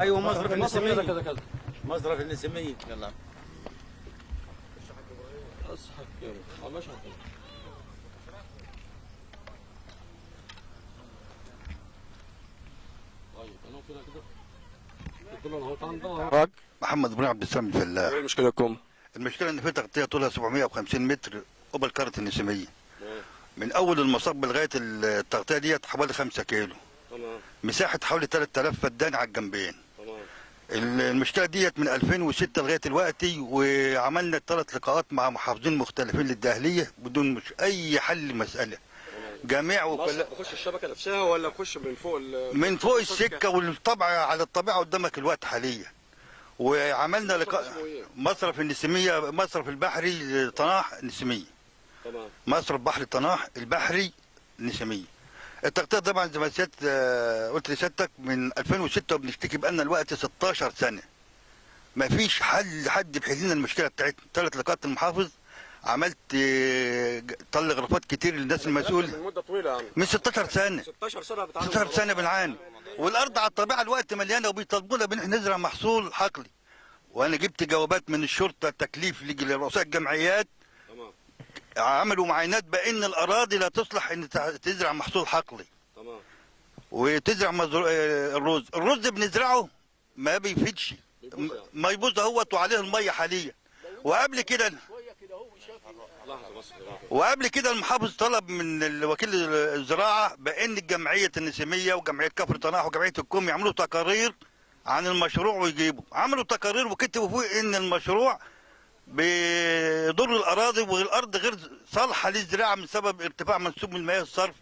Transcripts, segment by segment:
أيوه مصرف النسميه كذا كذا مصرف النسميه يلا. آه ماشي على طول. طيب محمد إبراهيم عبد السلام الفلاح إيه مشكلتكم؟ المشكلة إن في تغطية طولها 750 متر قبل قاره النسيمية. من أول المصب لغاية التغطية ديت حوالي 5 كيلو. تمام. مساحة حوالي 3000 فدان على الجنبين. المشكلة ديت من 2006 لغاية دلوقتي وعملنا ثلاث لقاءات مع محافظين مختلفين للداهلية بدون مش أي حل مساله جميع وكلا بخش الشبكة نفسها ولا بخش من فوق ال من فوق السكة والطبع على الطبيعة قدامك الوقت حاليا. وعملنا لقاء إيه؟ مصرف النسيميه مصرف البحري لطناح النسيميه تمام. مصرف بحر طناح البحري النسيميه التغطية طبعا زي ما سيادة آه، قلت لسيادتك من 2006 وبنشتكي بقالنا الوقت 16 سنة. ما فيش حل لحد بحل لنا المشكلة بتاعتنا. ثلاث لقاءات المحافظ عملت آه، طل غرفات كتير للناس المسؤوله من مده طويلة من 16 سنة. 16 سنة بتعاني 16 سنة بنعاني. والأرض على الطبيعة الوقت مليانة وبيطالبونا بإن إحنا نزرع محصول حقلي. وأنا جبت جوابات من الشرطة تكليف لرؤساء الجمعيات عملوا معاينات بأن الأراضي لا تصلح إن تزرع محصول حقلي. تمام. وتزرع مزر... آه، الرز. الرز بنزرعه ما بيفيدش. م- ما يبوظ اهوت وعليه المية حاليا. وقبل كده. وقبل كده المحافظ طلب من وكيل الزراعة بأن الجمعيه النسيمية وجمعية كفر طناح وجمعية الكوم يعملوا تقارير عن المشروع ويجيبوا. عملوا تقارير وكتبوا فوق إن المشروع بيضر الأراضي والأرض غير صالحة للزراعة من سبب ارتفاع منسوب من المياه الصرف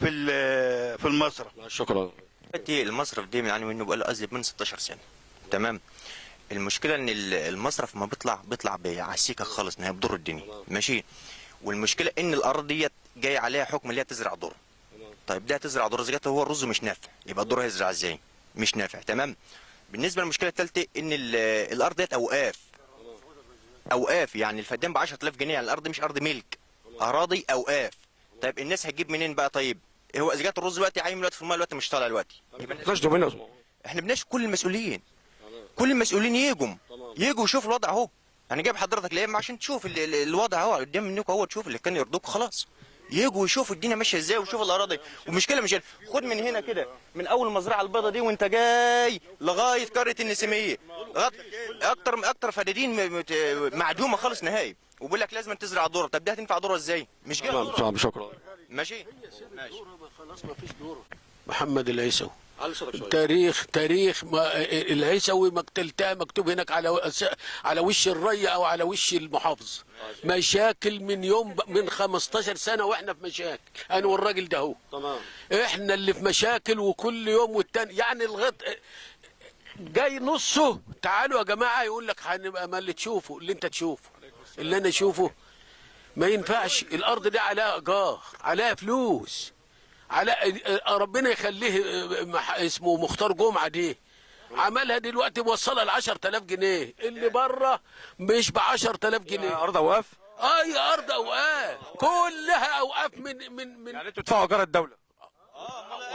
في ال- في المصرف. شكرا. دلوقتي المصرف ده بنعاني منه بقاله أزيد من 16 سنة. تمام؟ المشكلة إن ال- المصرف ما بيطلع بيطلع بعسيكة خالص انها بضر الدنيا. ماشي؟ والمشكلة إن الأرض ديت جاي عليها حكم اللي هي تزرع ذره طيب ده تزرع ذره زي هو الرز مش نافع يبقى الذره هيزرع إزاي؟ مش نافع. تمام؟ بالنسبة للمشكلة الثالثه إن ال- الأرض ديت أوقاف. أوقاف يعني الفدان ب 10000 جنيه يعني الأرض مش أرض ملك. أراضي أوقاف. طيب الناس هتجيب منين بقى؟ طيب هو إذا جت الرز دلوقتي عايم دلوقتي في المية دلوقتي مش طالع دلوقتي. يبقى الناس- تلاش دومين اسمه إحنا بنشكر كل المسؤولين. كل المسؤولين يجوا يجوا يشوفوا الوضع أهو. أنا جايب حضرتك ليه عشان تشوف ال- ال- الوضع أهو قدام منك أهو تشوف اللي كان يرضوك خلاص. يجوا يشوفوا الدنيا ماشية إزاي ويشوفوا الأراضي. ومشكله مش خد من هنا كده من أول المزرعه البيضاء دي وانت جاي لغاية قرية النسيمية. أكتر أكتر فدادين معدومة خالص نهائي. وبيقول لك لازم تزرع ذره طب ده هتنفع ذره إزاي؟ مش كده؟ تمام شكرا ماشي ماشي؟ خلاص ما فيش دورة. محمد العيسوي. تاريخ تاريخ ما العيسوي مقتلتها مكتوب هناك على على وش الري أو على وش المحافظ. مشاكل من يوم من 15 سنة وإحنا في مشاكل. أنا والراجل ده هو. تمام. إحنا اللي في مشاكل وكل يوم والتاني يعني الغط جاي نصه. تعالوا يا جماعة يقول لك هنبقى ما اللي تشوفه اللي أنت تشوفه اللي أنا أشوفه. ما ينفعش. الأرض دي عليها إيجار عليها فلوس. على ربنا يخليه مح- اسمه مختار جمعة دي. عملها دلوقتي موصلها ل 10000 جنيه. اللي بره مش ب 10000 جنيه. أرض أوقاف؟ اي أرض أوقاف. كلها أوقاف من من من يعني أنتوا تدفعوا إيجار الدولة؟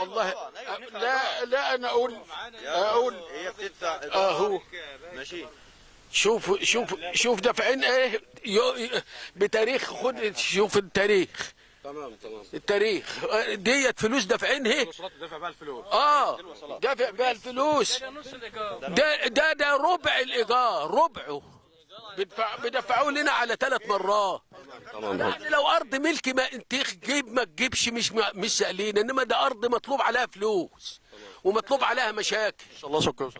والله لا لا أنا أقول أقول هي بتدفع اهو ماشي. شوف شوف شوف دافعين إيه؟ بتاريخ خد شوف التاريخ. تمام تمام. التاريخ. ديت فلوس دافعينها. الوصولات تدفع بقى الفلوس. آه. دافع بيها الفلوس. ده ده ده ربع الإيجار ربعه. بيدفع بيدفعوه لنا على ثلاث مرات. تمام. يعني لو أرض ملكي ما أنت تجيب ما تجيبش مش مش سائلين إنما ده أرض مطلوب عليها فلوس. ومطلوب عليها مشاكل. إن شاء الله شكرا.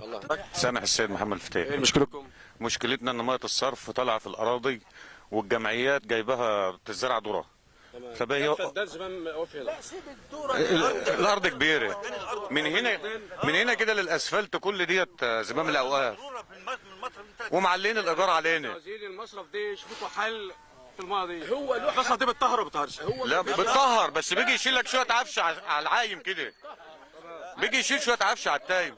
الله. سامح السيد محمد الفتاح. مشكلتكم؟ مشكلتنا إن مية الصرف طالعه في الأراضي والجمعيات جايباها بتزرع ذرة. فبقى هنا الأرض كبيرة. من هنا من هنا كده للأسفلت كل ديت زمام الأوقاف. ومعلين الإيجار علينا. المصرف دي شوفوا حل في المايه دي هو له المصرف دي بتطهر وبتطهرش لا بتطهر بس بيجي يشيل لك شوية عفش على العايم كده. بيجي يشيل شوية عفش على التايم.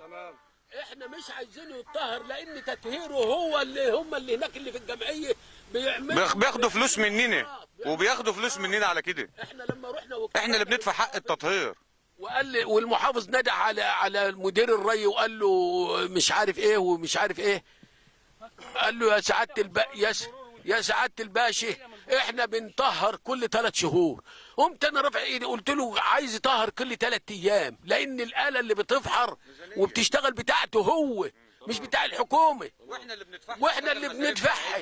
إحنا مش عايزينه يتطهر لأن تطهيره هو اللي هم اللي هناك اللي في الجمعية. بياخدوا فلوس مننا وبياخدوا فلوس مننا على كده. إحنا لما رحنا. إحنا اللي بندفع حق التطهير. وقال لي والمحافظ ندى على على مدير الري وقال له مش عارف إيه ومش عارف إيه. قال له يا سعادة الب... يا س... يا سعادة الباشا إحنا بنطهر كل ثلاث شهور. قمت أنا رافع إيدي قلت له عايز يطهر كل ثلاث أيام لأن الآلة اللي بتفحر وبتشتغل بتاعته هو مش بتاع الحكومة. وإحنا اللي بندفعها. وإحنا اللي بندفعها.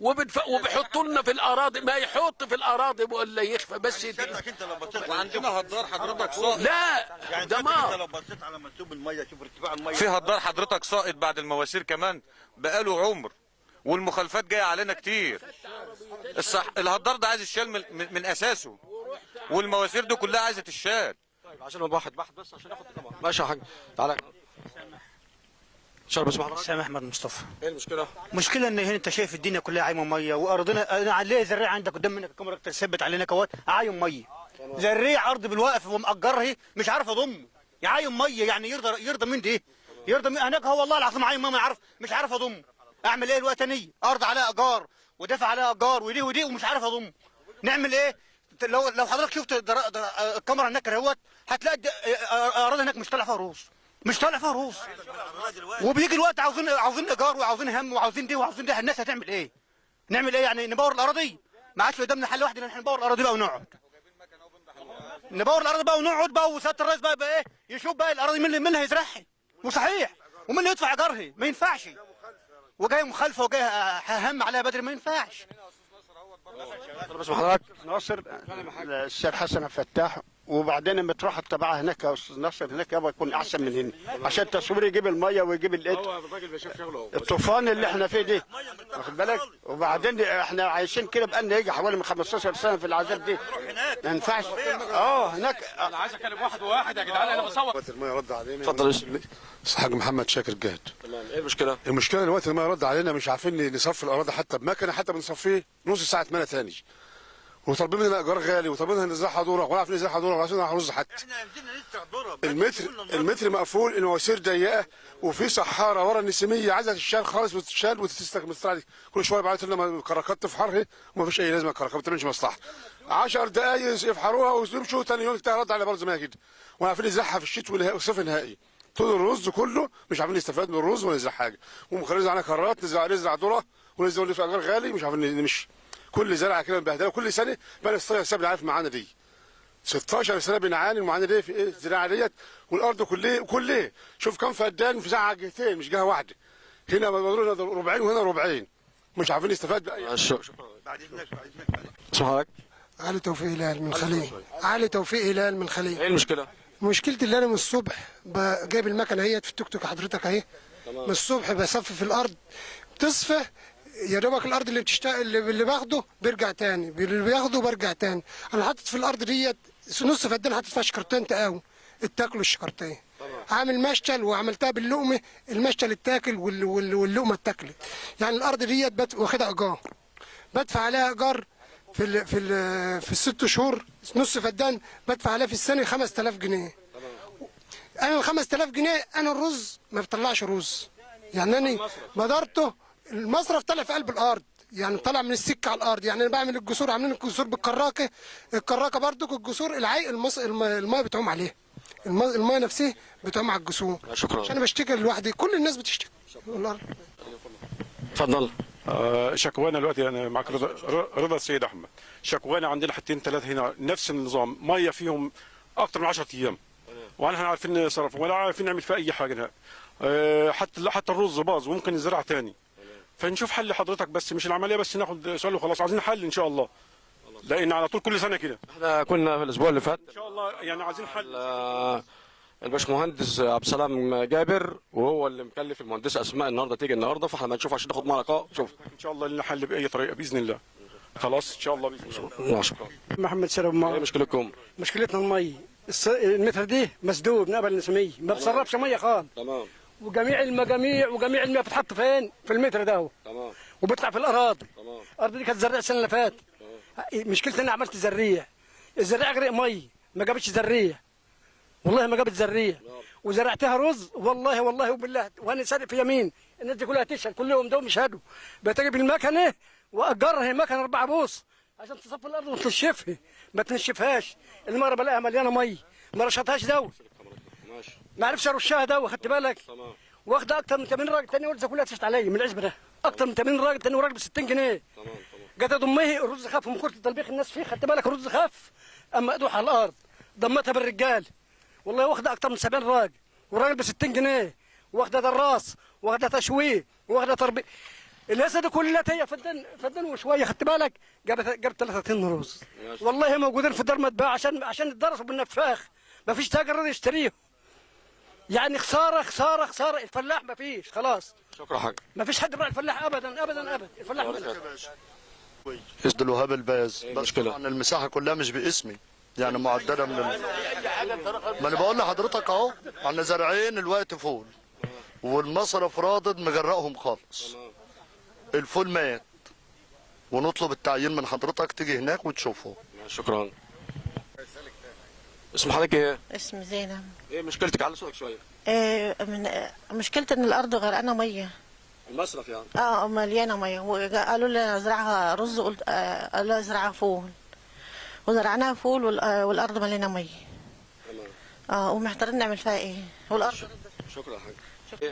وبدف... وبيحطوا لنا في الأراضي. ما يحط في الأراضي ولا يخفى بس انك انت لو بصيت وعندنا هدار حضرتك ساقط لا يعني ده انت لو بصيت على منسوب المية شوف ارتفاع المية. في هدار حضرتك ساقط بعد المواسير كمان. بقاله عمر. والمخالفات جاية علينا كتير. الصح الهدار ده عايز يشال من, من, أساسه. والمواسير دي كلها عايزة تشال عشان واحد واحد بس عشان اخد طبعا. ماشي يا حاج. تعالى. شرب اسمع حضرتك. سامح أحمد مصطفى. إيه المشكلة؟ مشكلة إن هنا أنت شايف الدنيا كلها عايمة مية وأرضنا أنا عليه زريعة عندك قدام منك؟ الكاميرا تثبت علينا كوات عايم مية. زريع أرض بالواقف ومأجرها مش عارف اضمه يعايم مية يعني يرضى يرضى من دي يرضى من هناك هو والله العظيم عايم ما عارف مش عارف اضمه أعمل إيه الوقت أني أرض عليها ايجار ودافع عليها ايجار ودي ودي ومش عارف اضمه نعمل إيه؟ لو لو حضرتك شفت. الكاميرا هناك أهوت هتلاقي أراضي هناك مش طالع فيها روس مش طالع فيها روس وبيجي الوقت عاوزين عاوزين ايجار وعاوزين هم وعاوزين دي وعاوزين دي الناس هتعمل إيه؟ نعمل إيه يعني نبور الأراضي؟ ما عادش قدامنا حل واحد إن إحنا نبور الأراضي بقى ونقعد. نبور الأراضي بقى ونقعد بقى وسياده الرئيس بقى, بقى إيه؟ يشوف بقى الأراضي مين اللي اللي هيزرعها وصحيح ومين اللي يدفع ايجارها؟ ما ينفعش. وجاي مخالفة وجاي هم عليها بدري ما ينفعش. اسمع حضرتك ناصر السيد حسن الفتاح وبعدين لما تروح تبعها هناك يا أستاذ ناصر هناك يابا يكون أحسن من هنا. عشان التصوير يجيب المية ويجيب الإد الراجل بيشوف شغله. الطوفان اللي إحنا فيه دي. واخد بالك؟ وبعدين إحنا عايشين كده بقالنا يجي حوالي من 15 سنة في العذاب دي. ما ينفعش. آه هناك. أنا عايز أكلم واحد وواحد يا جدعان أنا بصور. المية رد علينا. اتفضل الحاج محمد شاكر جهد تمام. إيه المشكلة؟ المشكلة دلوقتي المية رد علينا مش عارفين نصفي الأراضي حتى بمكنة حتى بنصفيه نص ساعة ميه تاني وطالبين مننا إيجار غالي وطالبين مننا نزرعها دوره ولا عارفين نزرعها دوره ولا عارفين نزرعها رز حتى. إحنا نزلنا نزرع ذره المتر المتر مقفول المواسير ضيقة وفي صحارة ورا النسيمية عايزة تتشال خالص وتتشال دي. كل شوية بعت لنا الكراكات تفحرها وما فيش أي لازمة الكراكات ما بتعملش مصلحة. 10 دقايق يفحروها ويمشوا ثاني يوم رد على برضه زي ما هي كده وعارفين نزرعها في الشتاء والصيف النهائي. طول الرز كله مش عارفين نستفاد من الرز ولا نزرع حاجة. ومخلين علينا كرات نزرع نزرع ذرة ونزرع في اجار غالي مش عارفين نمشي. كل زرعة كده مبهدله كل سنة بقى ال 16 سنه عارف معانا دي. 16 سنة بنعاني المعاناه دي في إيه؟ الزراعة ديت. والأرض كلها كلها. شوف كم فدان في زرعة جهتين مش جهة واحدة. هنا ربعين وهنا ربعين. مش عارفين نستفاد بأي شكرا بعد اذنك بعد اذنك اسمع حضرتك؟ علي توفيق هلال من خليل. علي توفيق هلال من خليل. إيه المشكلة؟ مشكلتي اللي أنا من الصبح جايب المكنة اهي في التوك توك حضرتك أهي. من الصبح بصفي في الأرض. بتصفى يا دوبك الأرض اللي بتشتغل اللي اللي باخده بيرجع تاني. اللي بياخده برجع تاني. أنا حاطط في الأرض ديت نص فدان حاطط فيها شكرتين تقاوي اتاكلوا الشكرتين. عامل مشتل وعملتها باللقمة. المشتل اتاكل وال- وال- واللقمة اتاكلت يعني الأرض ديت بت- واخدها إيجار. بدفع عليها إيجار في ال في ال في الست شهور. نص فدان بدفع عليها في السنة 5000 جنيه. أنا ال 5000 جنيه أنا الرز ما بطلعش رز. يعني أنا مدارته المصرف طلع في قلب الأرض يعني طلع من السكة على الأرض يعني أنا بعمل الجسور عاملين الجسور بالكراكة الكراكة برضك الجسور العي المص... الم- الميه بتعوم عليها الم- الميه نفسها بتعوم على الجسور. شكرا. عشان أنا بشتكي لوحدي كل الناس بتشتكي. والله اتفضل آه، شكوانا دلوقتي أنا معك رضا رضا السيد أحمد. شكوانا عندنا حتتين ثلاثة هنا نفس النظام مية فيهم أكثر من 10 أيام. إحنا عارفين نصرف ولا عارفين نعمل فيها أي حاجة. آه، حتى حتى الرز باظ وممكن نزرع تاني. فنشوف حل حضرتك بس مش العملية بس ناخد سؤال وخلاص. عايزين حل إن شاء الله. لأن على طول كل سنة كده. إحنا كنا في الأسبوع اللي فات إن شاء الله يعني عايزين حل. الباشمهندس عبد السلام جابر وهو اللي مكلف المهندسه أسماء النهارده تيجي النهارده فإحنا بنشوف عشان ناخد معاها لقاء شوف. إن شاء الله لنا حل بأي طريقة بإذن الله. خلاص إن شاء الله بإذن الله. شكرا. محمد سلام إيه ما مشكلتكم؟ مشكلتنا المي. الس- المتر دي مسدود من قبل النسمية ما بتصرفش مية خالص. تمام. وجميع المجاميع وجميع المياه بتحط فين؟ في المتر ده هو. تمام. وبيطلع في الأراضي. تمام. الأرض دي كانت زريعه السنة اللي فاتت. مشكلتي أنا عملت زريع. الزريعه غرق مي. ما جابتش زريع. والله ما جابت زريع. وزرعتها رز. والله والله وبالله. وأنا صادق في يمين. الناس دي كلها تشهد. كل يوم دوم يشهدوا بتجيب المكنة وأجرها مكنة أربعة بوص. عشان تصفي الأرض وتنشفها. ما تنشفهاش. المرة بلاقيها مليانة مي. ما رشطهاش دواء ماشي. ما عرفش ارشها دواء خدت بالك؟ تمام. واخده أكتر من 80 راجل تاني ولد كلها تشت عليا من العزبة ده. أكتر من 80 راجل تاني وراجل ب 60 جنيه. تمام تمام. جت ضمه الرز خف من كتر تطبيق الناس فيه خدت بالك؟ الرز خف أما أدوح على الأرض ضمتها بالرجال. والله واخدة أكتر من 70 راجل وراجل ب 60 جنيه. واخدة دراس واخدة تشويه واخدة تربيه الهسه دي كلها هي فدان فدان وشوية خدت بالك؟ جابت جابت 30 رز. والله موجودين في دار متباع عشان عشان يتدرسوا بالنفاخ ما فيش تاجر راضي يشتريهم. يعني خسارة خسارة خسارة. الفلاح ما فيش خلاص. شكرا حاج ما فيش حد بقى الفلاح ابدا ابدا ابدا. الفلاح. عبد الوهاب الباز. إيه بس المشكلة؟ طبعا المساحة كلها مش باسمي. يعني معدلة من ال... ما أنا بقول لحضرتك أهو إحنا زارعين الوقت فول. والمصرف راضد مغرقهم خالص. الفول مات. ونطلب التعيين من حضرتك تيجي هناك وتشوفه. شكرا. اسم حضرتك إيه؟ اسمي زينب. إيه مشكلتك؟ على صوتك شوية. آه، من مشكلة إن الأرض غرقانة مية. المصرف يعني. آه مليانة مية. وقالوا لي ازرعها رز قلت آه، قالوا لي ازرعها فول. وزرعناها فول وال- آه، والأرض مليانة مية. تمام. آه ومحتارين نعمل فيها إيه؟ والأرض شكرا يا حاج.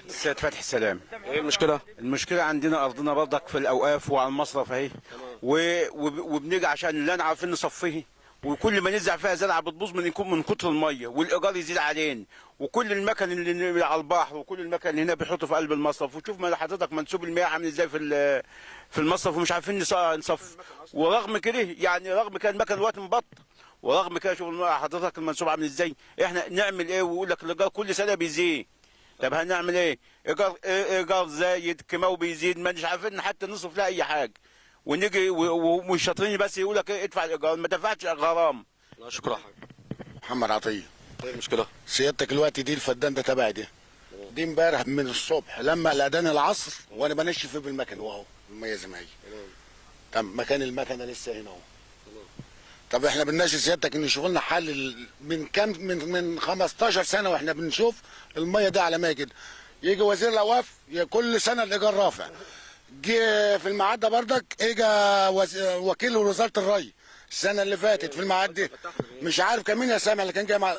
السيد فتحي السلام. إيه المشكلة؟ المشكلة عندنا أرضنا برضك في الأوقاف وعلى المصرف و- وب- وبنيجي عشان لا عارفين نصفيه وكل ما نزرع فيها زرعة بتبوظ من يكون من كتر المية والإيجار يزيد علينا. وكل المكن اللي على البحر وكل المكن اللي هنا بيحطوا في قلب المصرف. وشوف ما حضرتك منسوب المياه عامل إزاي في في المصرف ومش عارفين نص- نصف. ورغم كده يعني رغم كان المكن دلوقتي مبطل. ورغم كده شوف حضرتك المنسوب عامل إزاي. إحنا نعمل إيه؟ ويقول لك الإيجار كل سنة بيزيد. طب هنعمل إيه؟ ايجار إيجار زايد كيماوي بيزيد ما مش عارفين حتى نصرف لها أي حاجة. ونيجي ومش شاطرين بس يقول لك ادفع الإيجار. ما دفعتش غرام لا شكرا. يا حاج محمد عطية. إيه المشكلة؟ سيادتك الوقت دي الفدان ده تبعي ده دي امبارح من الصبح. لما الأذان العصر وأنا بنشف بالمكن. واهو الميه زي ما هي طب مكان المكنة لسه هنا أهو. طب إحنا بنناشد سيادتك إن يشوفوا لنا حل ال- من كام من من 15 سنة وإحنا بنشوف المية ده على ما كده يجي وزير الأوقاف ي- كل سنة الإيجار رافع. جه في الميعاد ده بردك اجى وكيل وزارة الري. السنة اللي فاتت في الميعاد دي. مش عارف كان مين يا سامع اللي كان جاي مع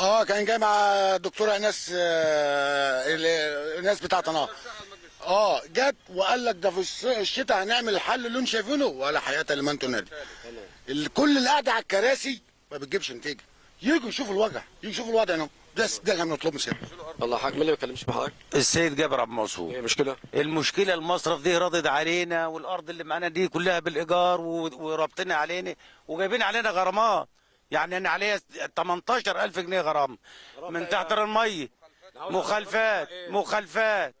آه كان جاي مع الدكتوره ايناس آه، ال- الناس بتاعت نار آه جت وقال لك ده في الشتاء هنعمل الحل اللي أنتم شايفينه ولا حياة لمن تنادي كل اللي قاعد على الكراسي ما بتجيبش نتيجة. يجوا يشوفوا الوجع يجوا يشوفوا الوضع هنا. ده ده اللي بنطلبه سيادة الله حاج مين اللي ما بيتكلمش مع حضرتك؟ السيد جابر عبد المنصور إيه المشكلة؟ المشكلة المصرف دي راضد علينا والارض اللي معانا دي كلها بالايجار و- ورابطين علينا وجايبين علينا غرامات يعني أنا عليا 18000 جنيه غرام من تحت الميه مخالفات مخالفات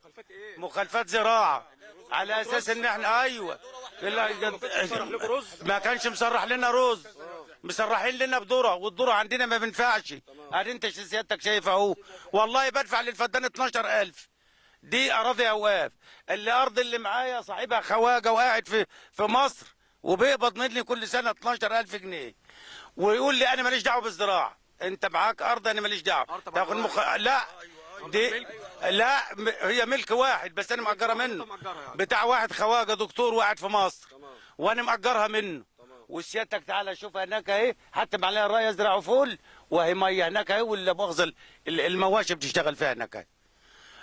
مخالفات زراعه على أساس ان إحنا أيوه لا- ما كانش مسرح لنا رز مسرحين لنا بذره والذره عندنا ما بينفعش ادي انت سيادتك شايف اهو والله بدفع للفدان 12000 دي أراضي أوقاف. اللي ارض اللي معايا صاحبها خواجة وقاعد في في مصر وبيقبض مني كل سنة 12000 جنيه. ويقول لي أنا ماليش دعوة بالزراعة. أنت معاك أرض أنا ماليش دعوة. تاخد مخ... لا دي لا هي ملك واحد بس أنا مأجرها منه. بتاع واحد خواجة دكتور وقاعد في مصر. وأنا مأجرها منه. وسيادتك تعالى شوف هناك اهي حتى عليها الرايه يزرعوا فول وهي مية هناك اهي ولا مؤاخذه ال- ال- المواشي بتشتغل فيها هناك اهي.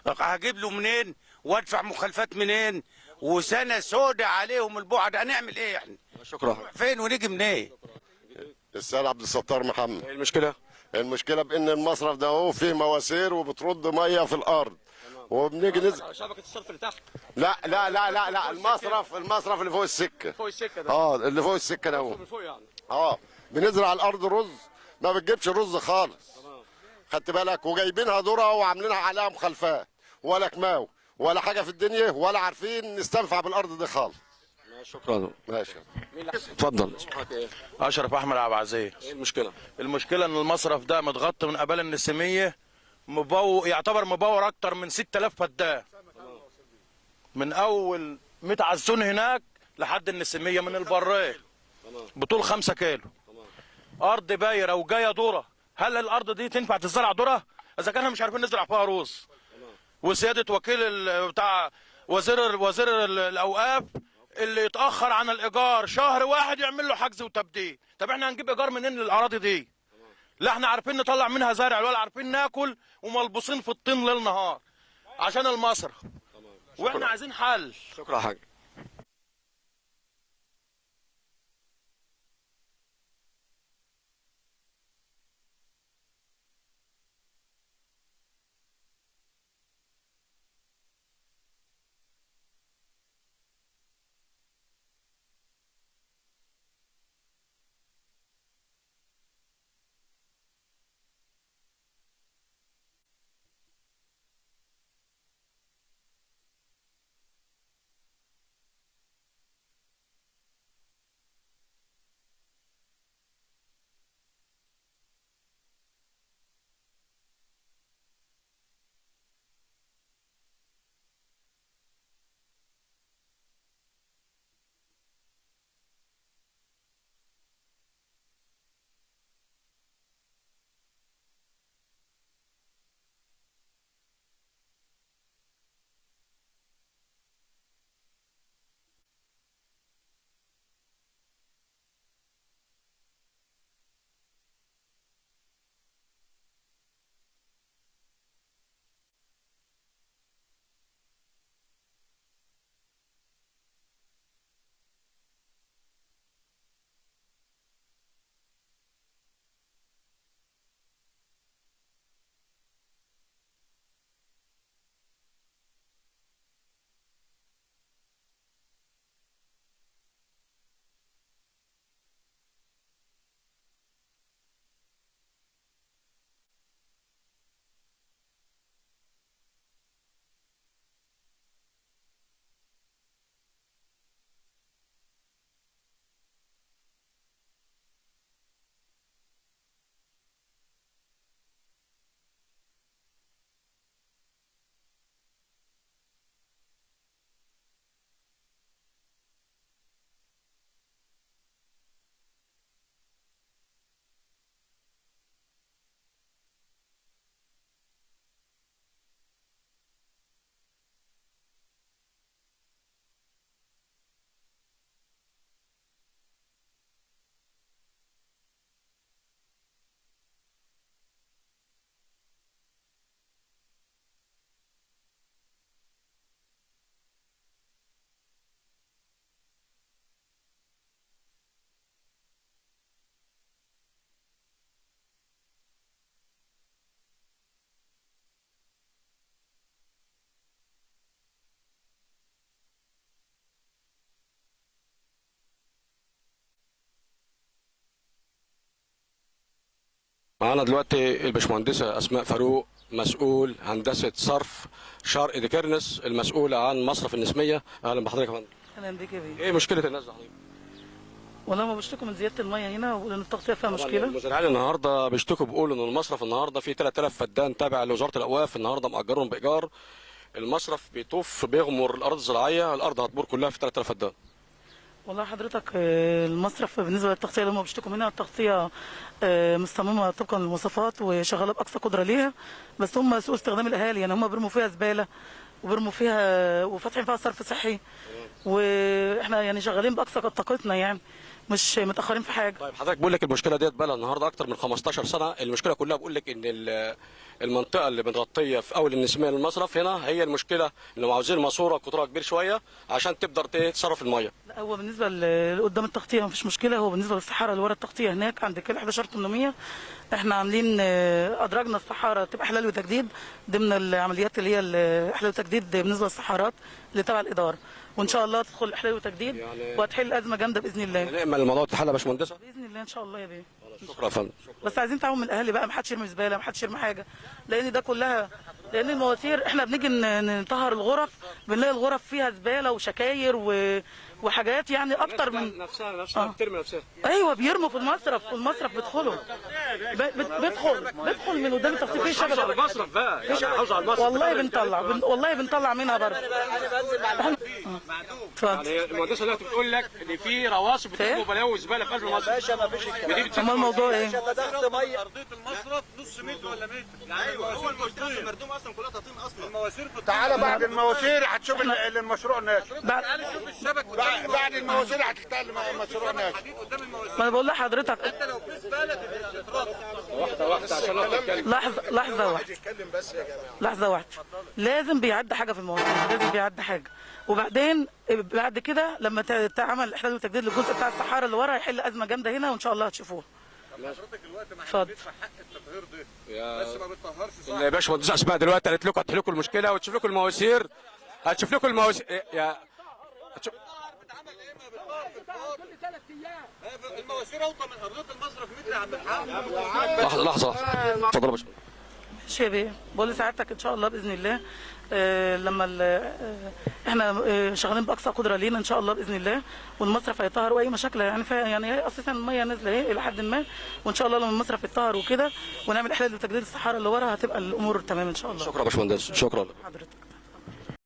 هجيب له منين؟ وادفع مخالفات منين؟ وسنة سودة عليهم البعد هنعمل إيه إحنا شكرا. يا حاج فين ونيجي منين؟ السيد عبد الستار محمد. إيه المشكلة؟ المشكلة بإن المصرف ده هو فيه مواسير وبترد مية في الأرض. وبنيجي نزل شبكه الصرف اللي تحت. لا لا لا لا لا المصرف المصرف اللي فوق السكة. فوق السكة ده. آه اللي فوق السكة ده هو. من فوق يعني. آه بنزرع الأرض رز. ما بتجيبش الرز خالص. خدت بالك؟ وجايبينها ذرة وعاملينها عليها مخالفات ولا كماو ولا حاجة في الدنيا ولا عارفين نستنفع بالأرض دي خالص. شكرا. ماشي اتفضل؟ أشرف أحمد عبد العزيز. إيه المشكلة؟ المشكلة إن المصرف ده متغطي من قبل النسيمية. مبو يعتبر مبور أكتر من 6000 فدان. من أول ميت عزون هناك لحد النسيميه من البريه بطول 5 كيلو. أرض بايرة وجاية ذره هل الأرض دي تنفع تزرع ذره إذا كان مش عارفين نزرع فيها رز. وسيادة وكيل بتاع وزير وزير ال- الأوقاف اللي يتأخر عن الإيجار. شهر واحد يعمل له حجز وتبديل. طب إحنا هنجيب إيجار منين للأراضي دي؟ لا إحنا عارفين نطلع منها زرع ولا عارفين ناكل وملبوسين في الطين ليل نهار عشان المصرف. وإحنا عايزين حل. شكرا يا معانا دلوقتي الباشمهندسة أسماء فاروق مسؤول هندسة صرف شرق ديكرنس المسؤولة عن مصرف النسمية. أهلا بحضرتك يا فندم. أهلا بيك يا بيه. إيه مشكلة الناس دي؟ حضرتك؟ والله ما بيشتكوا من زيادة المية هنا ولان التغطية فيها مشكلة. المزارعين النهارده بيشتكوا بيقولوا إن المصرف النهارده فيه 3000 فدان تابع لوزارة الأوقاف النهارده مأجرهم بإيجار. المصرف بيطوف بيغمر الأرض الزراعية الأرض هتبور كلها في 3000 فدان. والله حضرتك آه، المصرف بالنسبة للتغطية اللي هم بيشتكوا منها التغطيه آه، مصممة طبقا للمواصفات وشغالة بأقصى قدرة ليها. بس هم سوء استخدام الأهالي يعني هم بيرموا فيها زبالة وبيرموا فيها وفاتحين فيها صرف صحي. وإحنا يعني شغالين بأقصى طاقتنا يعني مش متأخرين في حاجة. طيب حضرتك بقول لك المشكلة ديت بقى النهارده أكتر من 15 سنة. المشكلة كلها بقول لك إن المنطقة اللي متغطيه في أول النسمية للمصرف هنا هي المشكلة انهم عاوزين ماسورة قطرها كبير شوية عشان تقدر تصرف المية. لا هو بالنسبة لقدام التغطية مفيش مشكلة هو بالنسبة للصحارى اللي ورا التغطية هناك عند كل 11800 إحنا عاملين آه، أدرجنا الصحارى تبقى حلال وتجديد ضمن العمليات اللي هي الاحلال وتجديد بالنسبة للصحارات اللي تبع الإدارة. وإن شاء الله تدخل احلال وتجديد وهتحل أزمة جامدة بإذن الله. نأمل الموضوع يتحل يا باشمهندسة؟ بإذن الله إن شاء الله يا بيه. شكرا. يا فندم بس عايزين تعاون من الاهالي بقى ما حدش يرمي زبالة ما حدش يرمي حاجة لأن ده كلها لأن المواتير إحنا بنيجي نطهر الغرف بنلاقي الغرف فيها زبالة وشكاير و... وحاجات يعني أكتر من نفسها نفسها بترمي نفسها. أيوه بيرموا في المصرف في المصرف بيدخلوا. بيدخل بيدخل من قدام التغطيه في على المصرف بقى. يعني حافظ على المصرف. والله بنطلع بن... والله بنطلع منها برضه. يعني المهندسة دلوقتي بتقول لك إن في رواسب بترموا بلاوي زباله في قلب المصرف باشا ما فيش ودي بتسد أمال الموضوع إيه؟ أرضية المصرف نص متر ولا متر. أيوه هو المواسير مردوم أصلا كلها تطين أصلا. المواسير تعالى بعد المواسير هتشوف ال- ال- المشروع ناجح بعد بعد المواسير. الم- المشروع المواسير. ما أنا بقول لحضرتك. أنت لو في زبالة تترد. واحدة واحدة عشان لحظه لحظة واحدة. لحظة واحدة. لازم بيعدي حاجة في الموضوع. لازم بيعدي حاجة. وبعدين بعد كده لما تعمل احلال وتجديد للجزء بتاع الصحارى اللي ورا هيحل أزمة جامدة هنا وإن شاء الله هتشوفوها. حضرتك الوقت ما. بندفع حق التطهير ده. يا بس ما بتطهرش صح؟ يا باشا مهندسه اسماء دلوقتي قالت لكم هتحل لكم المشكلة وتشوف لكم المواسير. هتشوف لكم المواسير. يا هتشوف- المواسير أوطى من ارضيه المصرف متر يا عم الحاج لحظة لحظة اتفضل يا باشا. ماشي يا بيه بقول لسعادتك إن شاء الله بإذن الله. آه لما ال- آه إحنا آه شغالين بأقصى قدرة لينا إن شاء الله بإذن الله والمصرف هيطهر وأي مشاكل يعني فيها يعني هي أساسا المية نازلة أهي إلى حد ما وإن شاء الله لما المصرف يتطهر وكده ونعمل إحلال وتجديد الصحارى اللي ورا هتبقى الأمور تمام إن شاء الله. شكرا يا باشمهندس. شكرا. حضرتك.